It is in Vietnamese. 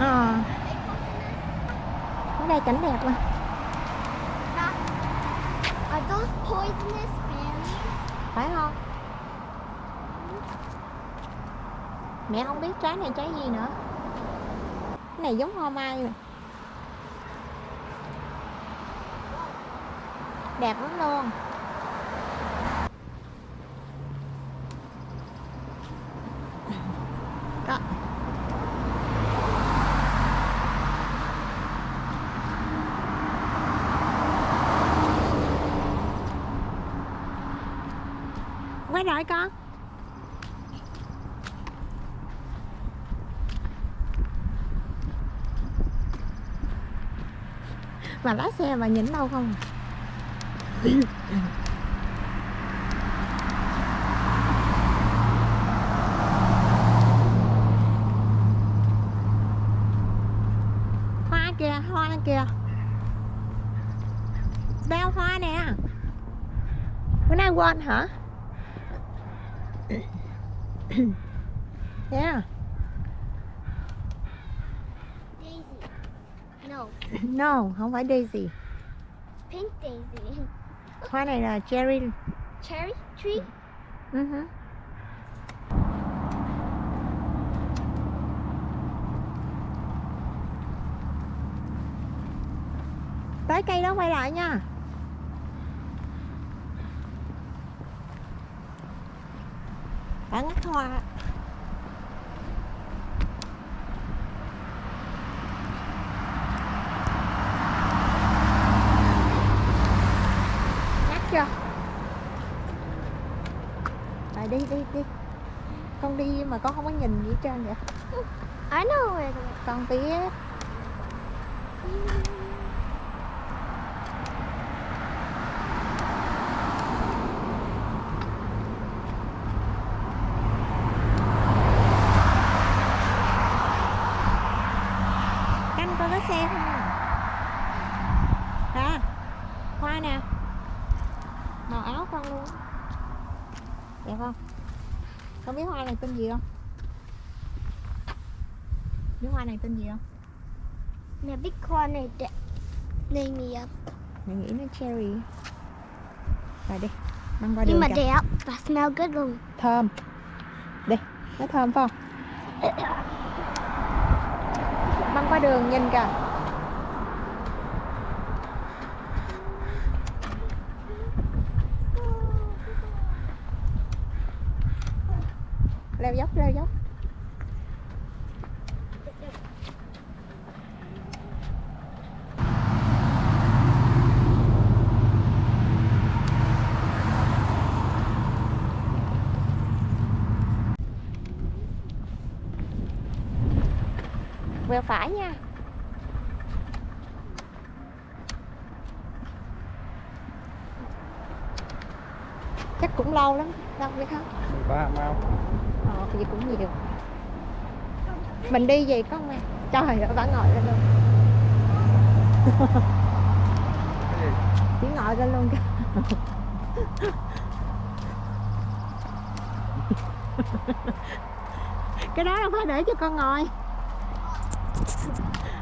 Ờ. Ở đây cảnh đẹp mà. Are those poisonous berries? Phải không? Mẹ không biết trái này trái gì nữa. Cái này giống hoa mai rồi Đẹp lắm luôn. Đó Quay lại con Mà lái xe mà nhìn đâu không? Hoa kìa, hoa kìa. Beo hoa nè. Bữa nay quên hả? Yeah Daisy. No, No, không phải daisy pink daisy. Hoa này là cherry Cherry tree? Ừ hứ. Tới cây đó quay lại nha Đã ngắt hoa. Ngắt chưa? Rồi đi đi đi. Con đi mà con không có nhìn gì hết trơn vậy. I know where Con biết coi có xe không à. Hoa nè. Màu áo con luôn. Đẹp không? Không biết hoa này tên gì không? Biết hoa này tên gì không? Mẹ biết hoa này đẹp. Này mì Mình nghĩ nó cherry. Rồi đi Mang qua Nhưng mà kìa. đẹp và smell good luôn. Thơm. Đi Nó thơm phải không băng qua đường nhìn kìa. Leo dốc leo dốc. Quẹo phải nha. Chắc cũng lâu lắm Lâu biết không? Ba mau Ờ thì cũng nhiều. Mình đi gì có không em? Trời ơi bà ngồi lên luôn. Chỉ ngồi lên luôn. Kìa Cái đó đâu phải để cho con ngồi ハハハハ!